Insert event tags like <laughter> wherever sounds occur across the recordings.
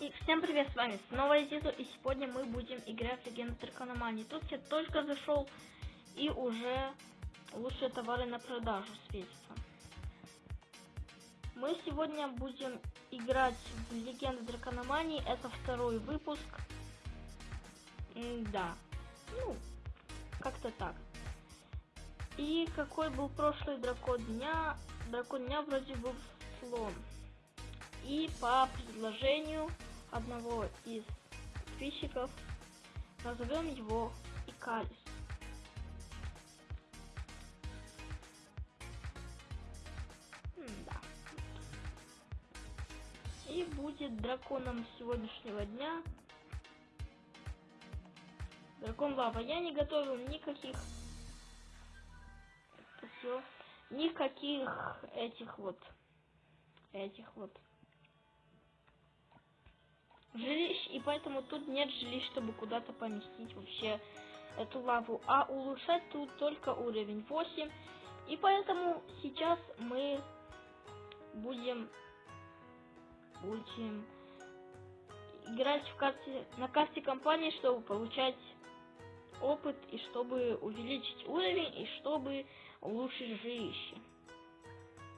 И всем привет, с вами снова Зизу, и сегодня мы будем играть в Легенду Дракономании. Тут я только зашел, и уже лучшие товары на продажу светятся. Мы сегодня будем играть в Легенду Дракономании, это второй выпуск. М да, ну, как-то так. И какой был прошлый дракон дня? Дракон дня вроде был слон. И по предложению одного из подписчиков назовем его Икалис. Да. И будет драконом сегодняшнего дня дракон лава. Я не готовил никаких все никаких этих вот этих вот жилищ, и поэтому тут нет жилищ, чтобы куда-то поместить вообще эту лаву. А улучшать тут только уровень 8. И поэтому сейчас мы будем, будем играть в карте, на карте компании, чтобы получать опыт, и чтобы увеличить уровень, и чтобы улучшить жилище.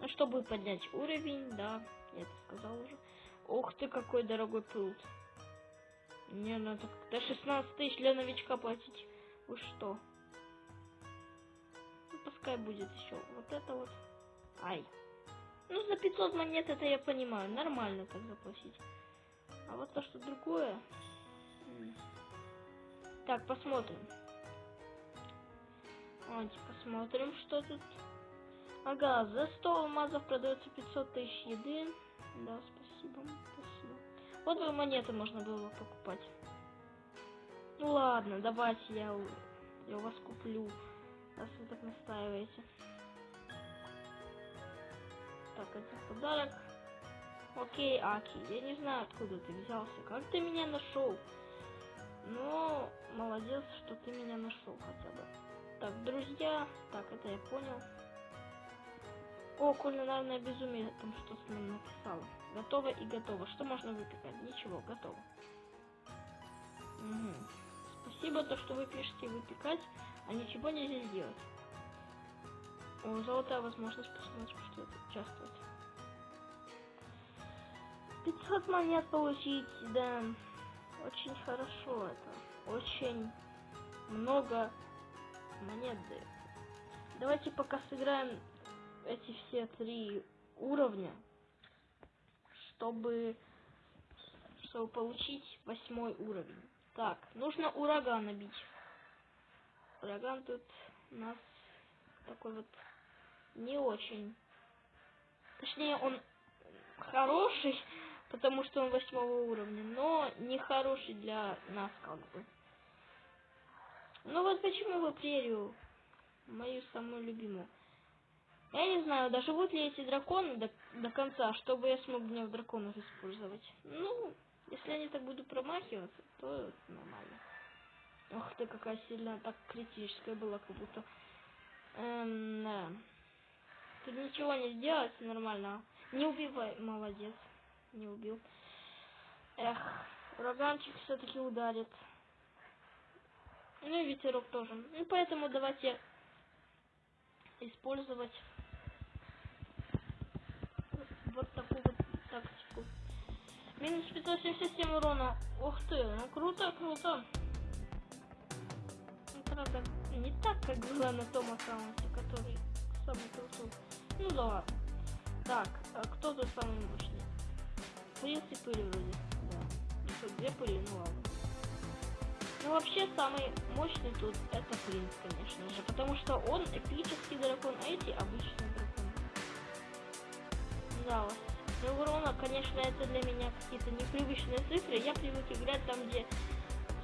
Ну, чтобы поднять уровень, да, я это сказал уже. Ух ты, какой дорогой пруд. Мне надо до 16 тысяч для новичка платить. Вы что? Ну, пускай будет еще вот это вот. Ай. Ну, за 500 монет это я понимаю. Нормально так заплатить. А вот то, что другое... Так, посмотрим. Давайте посмотрим, что тут. Ага, за 100 алмазов продается 500 тысяч еды. Да, спасибо, спасибо. Вот бы монеты можно было покупать. Ну ладно, давайте я, я у вас куплю, раз вы так настаиваете. Так, это подарок. Окей, Аки, я не знаю, откуда ты взялся. Как ты меня нашел? Но молодец, что ты меня нашел хотя бы. Так, друзья. Так, это я понял. О, кулинарное безумие, там что с ним написала. Готово и готово. Что можно выпекать? Ничего, готово. Угу. Спасибо, то, что вы пишете выпекать, а ничего нельзя сделать. О, золотая возможность посмотреть, что это участвовать. 500 монет получить, да. Очень хорошо это. Очень много монет дает. Давайте пока сыграем эти все три уровня, чтобы, чтобы получить восьмой уровень. Так, нужно ураган набить. Ураган тут у нас такой вот не очень. Точнее, он хороший, <laughs> потому что он восьмого уровня, но не хороший для нас как бы. Ну вот почему вы прерию, мою самую любимую. Я не знаю, доживут ли эти драконы до, до конца, чтобы я смог гнев драконов использовать. Ну, если они так будут промахиваться, то нормально. Ох ты, какая сильная, так критическая была, как будто. Эм, да. Тут ничего не сделать, нормально. Не убивай, молодец. Не убил. Эх, ураганчик все-таки ударит. Ну и ветерок тоже. Ну поэтому давайте использовать вот такую вот тактику. Минус 577 урона. Ух ты, ну круто, круто. Ну, правда, не так, как было на том аккаунте, который самый крутой. Ну да ладно. Так, а кто тут самый мощный? Принц и пыли вроде. Да. Ну что, две пыли, ну ладно. Ну вообще самый мощный тут это принц, конечно же, потому что он эпический дракон, а эти обычные драконы. Да, ну урона, конечно, это для меня какие-то непривычные цифры. Я привык играть там, где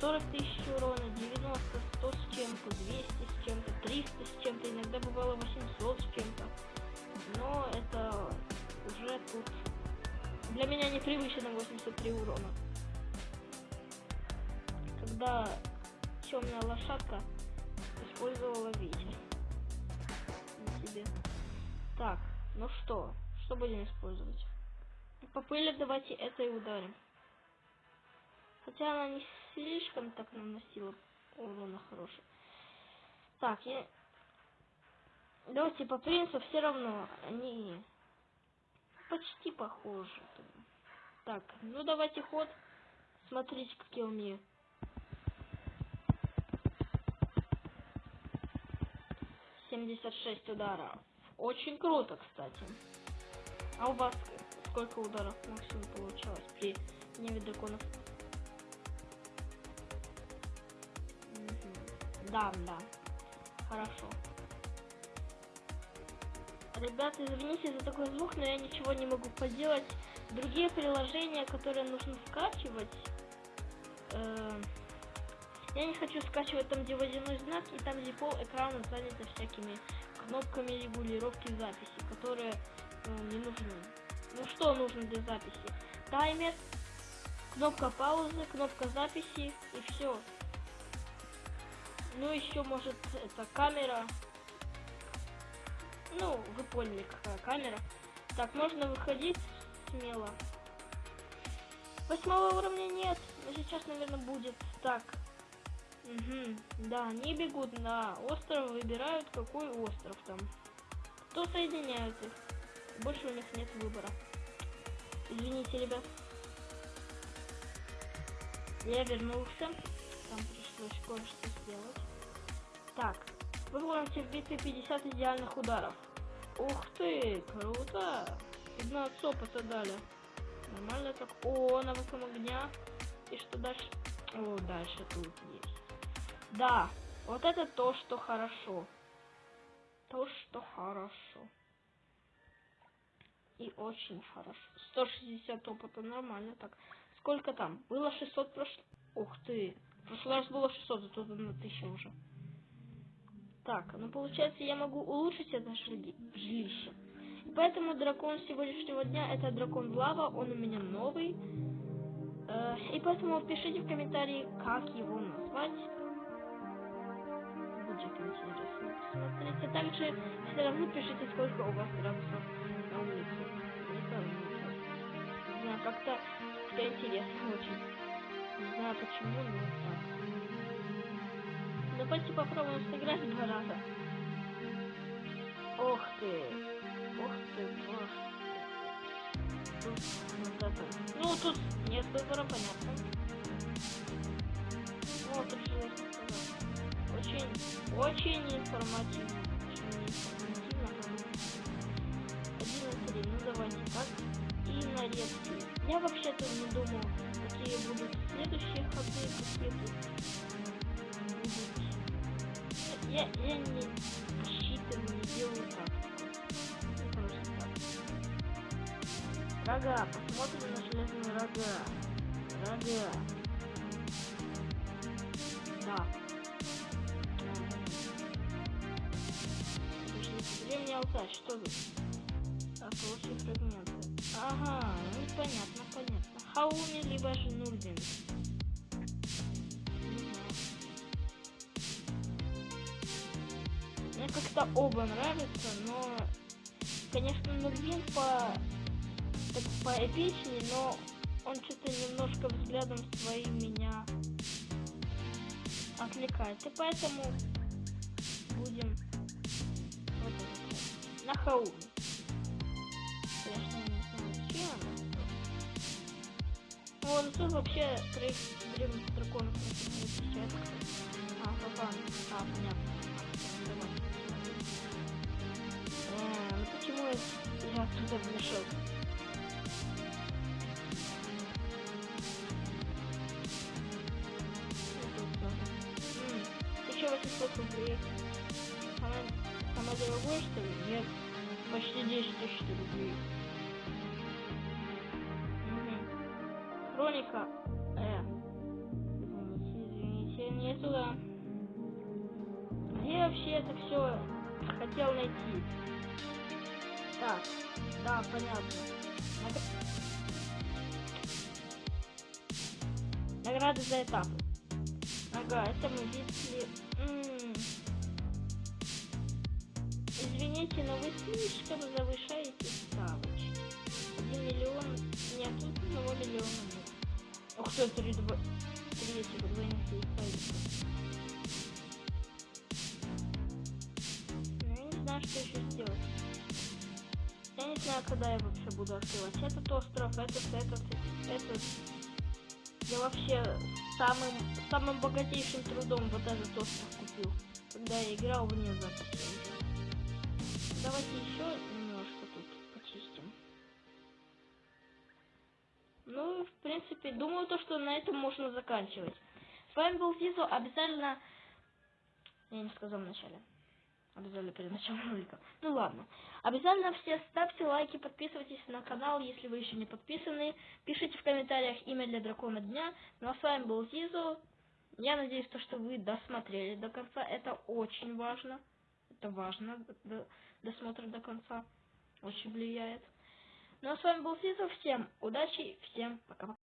40 тысяч урона, 90, 100 с чем-то, 200 с чем-то, 300 с чем-то, иногда бывало 800 с чем-то. Но это уже тут для меня непривычно 83 урона когда темная лошадка использовала ветер на себе. Так, ну что, что будем использовать? По пыли давайте это и ударим. Хотя она не слишком так наносила урона хороший. Так, я... Давайте по принципу все равно. Они почти похожи. Так, ну давайте ход. Смотрите, как я умею. Семьдесят шесть ударов. Очень круто, кстати. А у вас сколько ударов максимум получалось при гневе драконов? Да, да. Хорошо. Ребята, извините за такой звук, но я ничего не могу поделать. Другие приложения, которые нужно скачивать, э, я не хочу скачивать там, где водяной знак, и там, где пол экрана занято всякими кнопками регулировки записи, которые ну, не нужны. Ну что нужно для записи? Таймер, кнопка паузы, кнопка записи и все. Ну еще может это камера. Ну, вы поняли, какая камера. Так, можно выходить смело. Восьмого уровня нет, но сейчас, наверное, будет. Так. Угу. Да, они бегут на остров, выбирают, какой остров там. Кто соединяют их. Больше у них нет выбора. Извините, ребят. Я вернулся. Там пришлось кое-что сделать. Так. Выполните в битве 50 идеальных ударов. Ух ты, круто. 15 опыта дали. Нормально так. О, навыком огня. И что дальше? О, дальше тут есть. Да, вот это то, что хорошо. То, что хорошо. И очень хорошо. 160 опыта, нормально так. Сколько там? Было 600 прошлый... Ух ты. В раз было 600, а тут на 1000 уже. Так, ну получается я могу улучшить это жилище. Поэтому дракон сегодняшнего дня это дракон Лава, он у меня новый. Э, и поэтому пишите в комментарии, как его назвать. Будет интересно посмотреть. А также все равно пишите, сколько у вас градусов улице. Не знаю, как-то как интересно очень. Не знаю почему, но так. Давайте попробуем сыграть два раза. Ох ты! Ух ты, боже. Тут вот это. Ну, тут нет выбора, понятно. Вот, тут же Очень, очень информативно. Очень информативно. Нарезки. Я вообще-то не думал, какие будут следующие ходы, какие будут. Я, я не рассчитываю, не делаю так. Рога, посмотрим на железные рога. Рога. Да. Древний алтарь, что тут? Так, лучшие фрагменты. Ага, ну понятно, понятно. Хауми, либо же Нурбин. Мне как-то оба нравятся, но, конечно, Нурбин по так поэпичнее, но он что-то немножко взглядом своим меня отвлекает. И поэтому будем вот это, на хауме. Ну, он тут вообще троих древних драконов не встречает. А, папа. А, понятно. Э, ну почему я, я отсюда вмешался? 800 рублей. Самое, самое дорогое, что ли? Нет. Почти 10 тысяч рублей. Все хотел найти? Так, да, понятно. Награды за этапы. Ага, это мы видели Извините, но вы слишком завышаете ставочки. Один миллион нет, тут одного миллиона нет. Ух Все, три, два, три этих двойных знаю, когда я вообще буду открывать этот остров, этот, этот, этот. Я вообще самым, самым богатейшим трудом вот этот остров купил, когда я играл вне записи. Давайте еще немножко тут почистим. Ну, в принципе, думаю, то, что на этом можно заканчивать. С вами был Зизо. Обязательно... Я не сказал вначале. Обязательно перед началом ролика. Ну ладно. Обязательно все ставьте лайки, подписывайтесь на канал, если вы еще не подписаны. Пишите в комментариях имя для дракона дня. Ну а с вами был Зизо. Я надеюсь, то, что вы досмотрели до конца. Это очень важно. Это важно, досмотр до конца. Очень влияет. Ну а с вами был Зизо. Всем удачи, всем пока-пока.